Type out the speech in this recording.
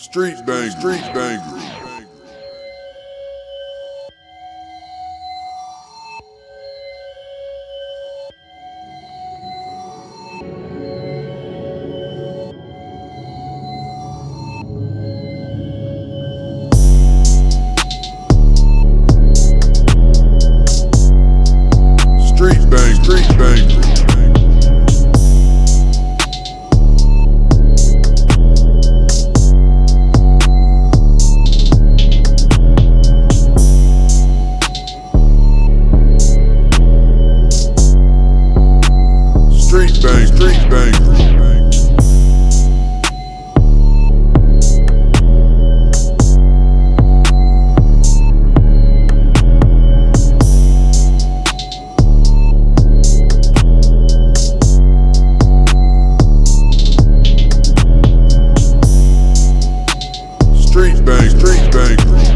Street bang, street banger. Street bang, street banger. Street bang, street banger.